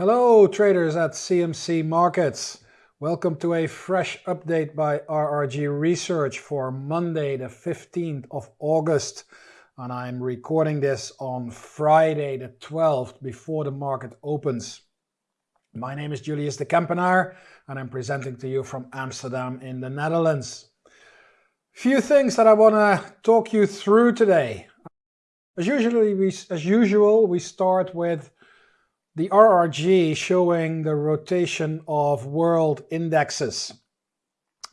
Hello traders at CMC Markets. Welcome to a fresh update by RRG Research for Monday the 15th of August. And I'm recording this on Friday the 12th before the market opens. My name is Julius de Kempenaar and I'm presenting to you from Amsterdam in the Netherlands. Few things that I want to talk you through today. As usually we, as usual, we start with the RRG showing the rotation of world indexes.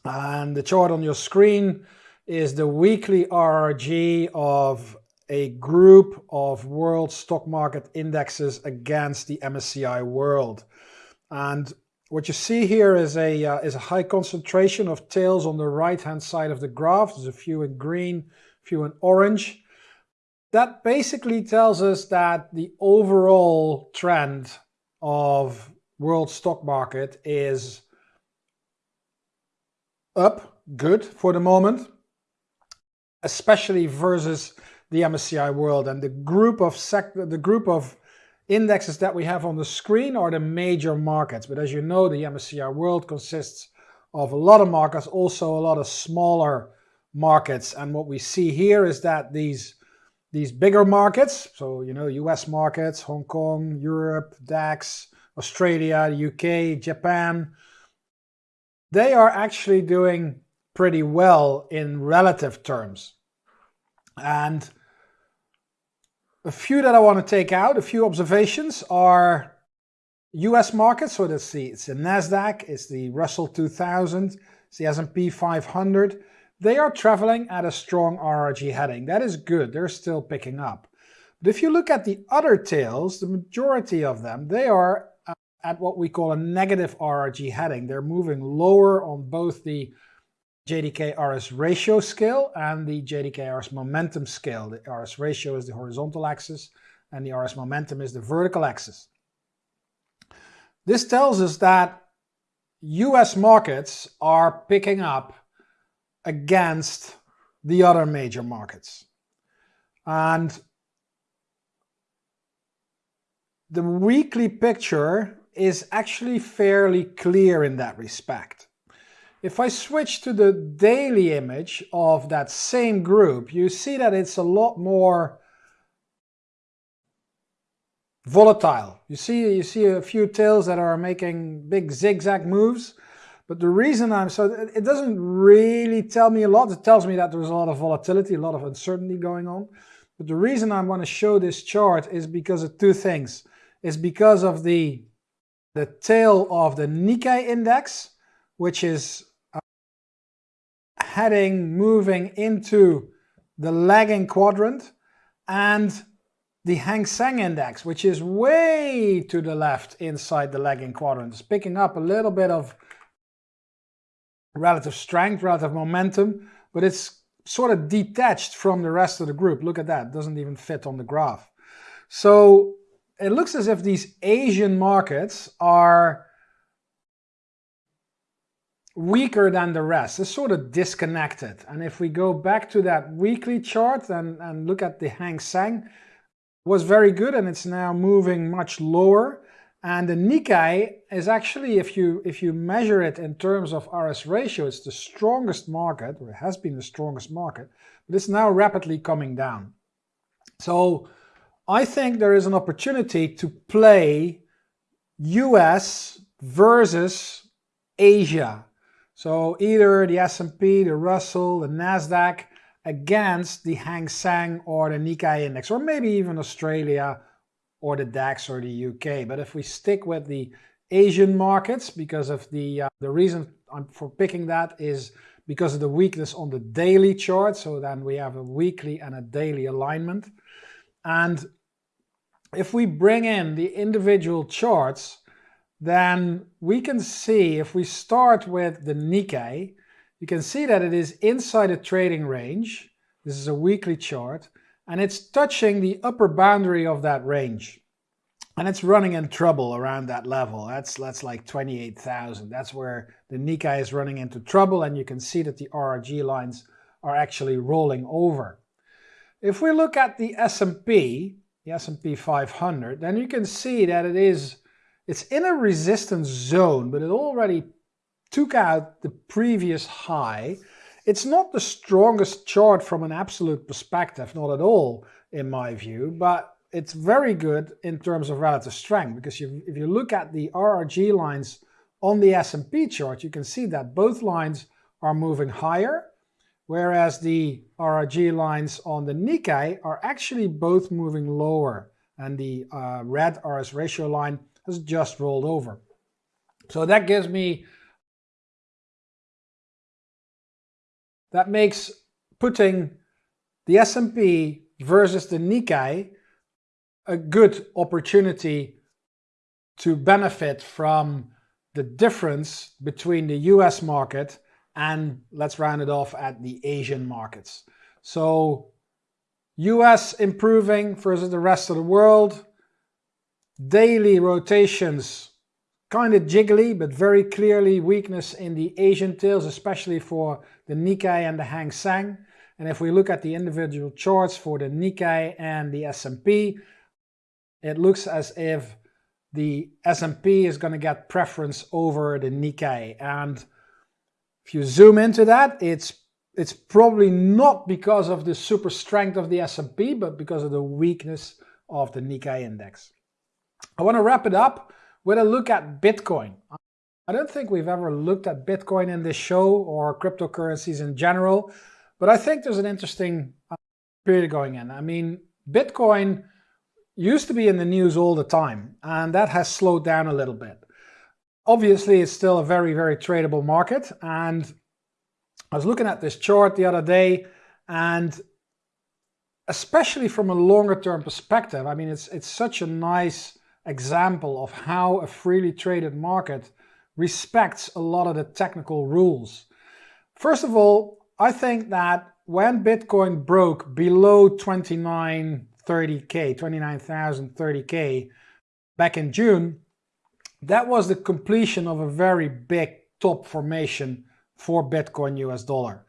And the chart on your screen is the weekly RRG of a group of world stock market indexes against the MSCI World. And what you see here is a, uh, is a high concentration of tails on the right hand side of the graph. There's a few in green, a few in orange. That basically tells us that the overall trend of world stock market is up, good for the moment, especially versus the MSCI World. And the group of sector, the group of indexes that we have on the screen are the major markets. But as you know, the MSCI World consists of a lot of markets, also a lot of smaller markets. And what we see here is that these these bigger markets, so you know, US markets, Hong Kong, Europe, DAX, Australia, UK, Japan, they are actually doing pretty well in relative terms. And a few that I want to take out, a few observations are US markets, so let's see, it's the NASDAQ, it's the Russell 2000, it's the S&P 500, they are traveling at a strong RRG heading. That is good. They're still picking up. But if you look at the other tails, the majority of them, they are uh, at what we call a negative RRG heading. They're moving lower on both the JDK RS ratio scale and the JDK RS momentum scale. The RS ratio is the horizontal axis and the RS momentum is the vertical axis. This tells us that US markets are picking up against the other major markets. And the weekly picture is actually fairly clear in that respect. If I switch to the daily image of that same group, you see that it's a lot more volatile. You see, you see a few tails that are making big zigzag moves, but the reason I'm so, it doesn't really tell me a lot. It tells me that there's a lot of volatility, a lot of uncertainty going on. But the reason I want to show this chart is because of two things. Is because of the, the tail of the Nikkei index, which is uh, heading, moving into the lagging quadrant, and the Hang Seng index, which is way to the left inside the lagging quadrant. It's picking up a little bit of relative strength, relative momentum, but it's sort of detached from the rest of the group. Look at that, doesn't even fit on the graph. So it looks as if these Asian markets are weaker than the rest. It's sort of disconnected. And if we go back to that weekly chart and, and look at the Hang Seng, was very good and it's now moving much lower. And the Nikkei is actually, if you, if you measure it in terms of RS ratio, it's the strongest market, or it has been the strongest market, but it's now rapidly coming down. So I think there is an opportunity to play US versus Asia. So either the S&P, the Russell, the Nasdaq against the Hang Seng or the Nikkei index, or maybe even Australia or the DAX or the UK. But if we stick with the Asian markets, because of the, uh, the reason I'm for picking that is because of the weakness on the daily chart. So then we have a weekly and a daily alignment. And if we bring in the individual charts, then we can see if we start with the Nikkei, you can see that it is inside a trading range. This is a weekly chart and it's touching the upper boundary of that range. And it's running in trouble around that level. That's, that's like 28,000. That's where the Nikkei is running into trouble and you can see that the RRG lines are actually rolling over. If we look at the S&P, the S&P 500, then you can see that it is it's in a resistance zone, but it already took out the previous high. It's not the strongest chart from an absolute perspective, not at all in my view, but it's very good in terms of relative strength because you, if you look at the RRG lines on the S&P chart, you can see that both lines are moving higher, whereas the RRG lines on the Nikkei are actually both moving lower, and the uh, red RS ratio line has just rolled over. So that gives me, that makes putting the S&P versus the Nikkei a good opportunity to benefit from the difference between the US market and let's round it off at the Asian markets. So US improving versus the rest of the world. Daily rotations kind of jiggly, but very clearly weakness in the Asian tails, especially for the Nikkei and the Hang Seng. And if we look at the individual charts for the Nikkei and the S&P, it looks as if the S&P is going to get preference over the Nikkei. And if you zoom into that, it's it's probably not because of the super strength of the S&P, but because of the weakness of the Nikkei index. I want to wrap it up with a look at Bitcoin. I don't think we've ever looked at Bitcoin in this show or cryptocurrencies in general, but I think there's an interesting uh, period going in. I mean, Bitcoin used to be in the news all the time, and that has slowed down a little bit. Obviously, it's still a very, very tradable market, and I was looking at this chart the other day, and especially from a longer term perspective, I mean, it's, it's such a nice example of how a freely traded market respects a lot of the technical rules. First of all, I think that when Bitcoin broke below 29 30K, 29,030K back in June, that was the completion of a very big top formation for Bitcoin US dollar.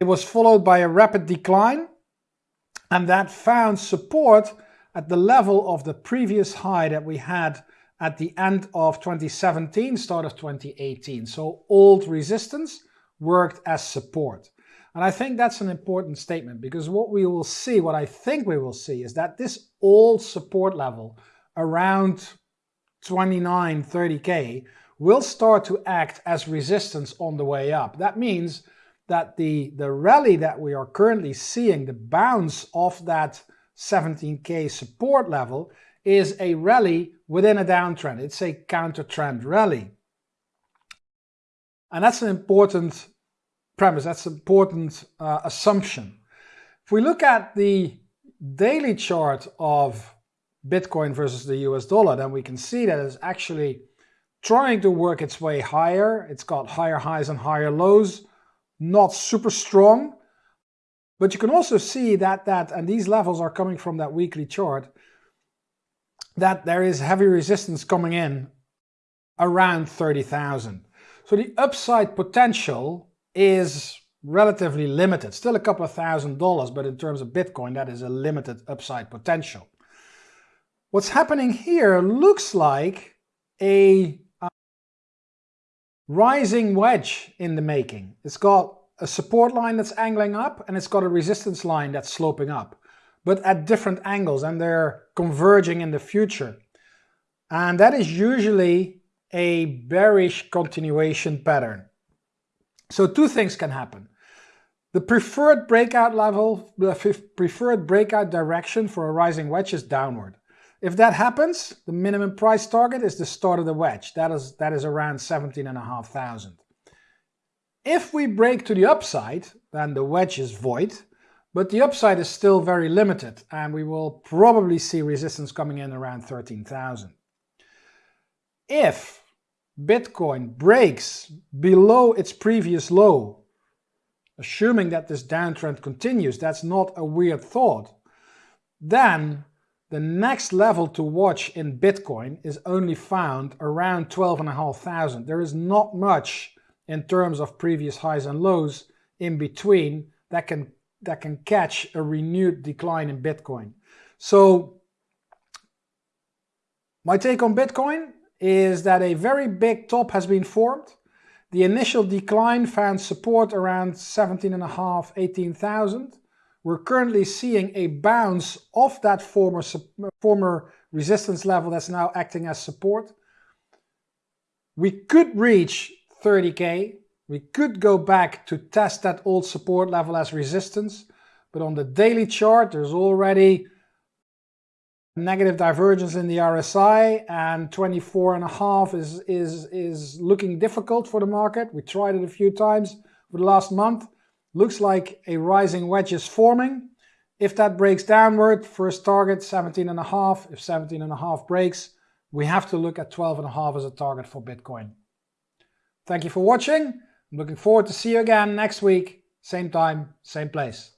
It was followed by a rapid decline and that found support at the level of the previous high that we had at the end of 2017, start of 2018. So old resistance worked as support. And I think that's an important statement because what we will see, what I think we will see, is that this old support level around 29, 30K will start to act as resistance on the way up. That means that the, the rally that we are currently seeing, the bounce of that 17K support level, is a rally within a downtrend. It's a counter trend rally. And that's an important premise, that's an important uh, assumption. If we look at the daily chart of Bitcoin versus the US dollar, then we can see that it's actually trying to work its way higher. It's got higher highs and higher lows, not super strong. But you can also see that, that and these levels are coming from that weekly chart, that there is heavy resistance coming in around 30,000. So the upside potential is relatively limited. Still a couple of thousand dollars, but in terms of Bitcoin, that is a limited upside potential. What's happening here looks like a uh, rising wedge in the making. It's got a support line that's angling up and it's got a resistance line that's sloping up, but at different angles and they're converging in the future. And that is usually a bearish continuation pattern. So two things can happen. The preferred breakout level, the preferred breakout direction for a rising wedge is downward. If that happens, the minimum price target is the start of the wedge. That is, that is around 17,500. If we break to the upside, then the wedge is void, but the upside is still very limited and we will probably see resistance coming in around 13,000. If Bitcoin breaks below its previous low, assuming that this downtrend continues, that's not a weird thought, then the next level to watch in Bitcoin is only found around 12,500. There is not much in terms of previous highs and lows in between that can, that can catch a renewed decline in Bitcoin. So My take on Bitcoin is that a very big top has been formed. The initial decline found support around 17.5, 18,000. We're currently seeing a bounce off that former, former resistance level that's now acting as support. We could reach 30k. We could go back to test that old support level as resistance. But on the daily chart, there's already negative divergence in the RSI and 24 and a half is, is, is looking difficult for the market. We tried it a few times for the last month. Looks like a rising wedge is forming. If that breaks downward, first target 17 and a half. If 17 and a half breaks, we have to look at 12 and a half as a target for Bitcoin. Thank you for watching. I'm looking forward to see you again next week, same time, same place.